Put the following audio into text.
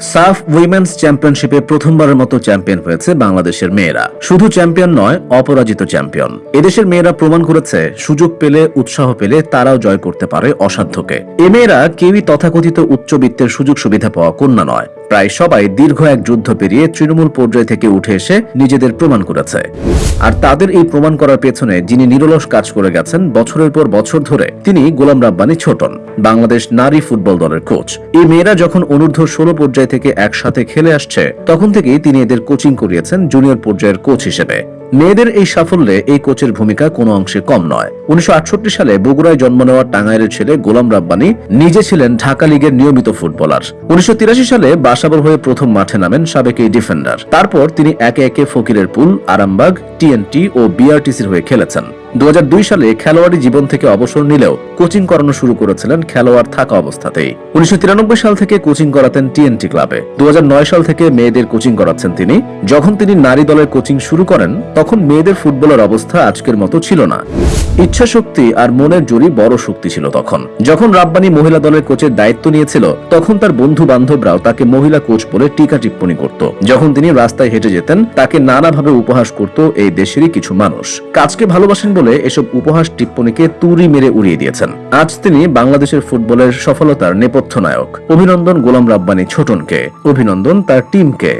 সাফ উইমেন্স চ্যাম্পিয়নশিপে প্রথমবারের মতো চ্যাম্পিয়ন হয়েছে বাংলাদেশের মেয়েরা। শুধু চ্যাম্পিয়ন নয়, অপরাজিত চ্যাম্পিয়ন। এদেশের মেয়েরা প্রমাণ করেছে, সুযোগ পেলে, উৎসাহ পেলে তারাও জয় করতে পারে অসাধ্যকে। এ মেয়েরা কেউই তথাকথিত উচ্চবিত্তের সুযোগ সুবিধা পাওয়া কন্যা নয়। প্রায় সবাই দীর্ঘ এক যুদ্ধ পেরিয়ে তৃণমূল পর্যায় থেকে উঠে এসে নিজেদের প্রমাণ করেছে। আর তাদের এই প্রমাণ করার পেছনে যিনি নিরলস কাজ করে গেছেন, বছরের পর বছর ধরে তিনি গোলাম রাব্বানি ছোটন, বাংলাদেশ নারী ফুটবল দলের কোচ। এই মেয়েরা যখন অনূর্ধ্ব ষোলো পর্যায় থেকে একসাথে খেলে আসছে, তখন থেকেই তিনি এদের কোচিং করিয়েছেন জুনিয়র পর্যায়ের কোচ হিসেবে। মেয়েদের এই সাফল্যে এই কোচের ভূমিকা কোনো অংশে কম নয়। উনিশশো সালে বগুড়ায় জন্ম নেওয়া টাঙ্গাইলের ছেলে গোলাম রাব্বানি নিজে ছিলেন ঢাকা লীগের নিয়মিত ফুটবলার। উনিশশো তিরাশি সালে বাসাবল হয়ে প্রথম মাঠে নামেন সাবেক এই ডিফেন্ডার। তারপর তিনি একে একে ফকিরের পুল, আরামবাগ, টিএনটি ও বিআরটিসির হয়ে খেলেছেন। দু হাজার দুই সালে খেলোয়াড়ি জীবন থেকে অবসর নিলেও কোচিং করানো শুরু করেছিলেন খেলোয়াড় থাকা অবস্থাতেই। উনিশশো সাল থেকে কোচিং করাতেন টিএনটি ক্লাবে। দু সাল থেকে মেয়েদের কোচিং করাচ্ছেন তিনি। যখন তিনি নারী দলের কোচিং শুরু করেন, তখন মেয়েদের ফুটবলের অবস্থা আজকের মতো ছিল না। ইচ্ছা শক্তি আর মনের জোরই বড় শক্তি ছিল তখন। যখন রাব্বানি মহিলা দলের কোচের দায়িত্ব নিয়েছিল, তখন তার বন্ধু বান্ধবরাও তাকে মহিলা কোচ বলে টিকা টিপ্পণী করত। যখন তিনি রাস্তায় হেঁটে যেতেন, তাকে নানাভাবে উপহাস করত এই দেশেরই কিছু মানুষ। কাজকে ভালোবাসেন বলে এসব উপহাস টিপ্পণীকে তুড়ি মেরে উড়িয়ে দিয়েছেন। আজ তিনি বাংলাদেশের ফুটবলের সফলতার নেপথ্য নায়ক। অভিনন্দন গোলাম রাব্বানি ছোটনকে। অভিনন্দন তার টিমকে।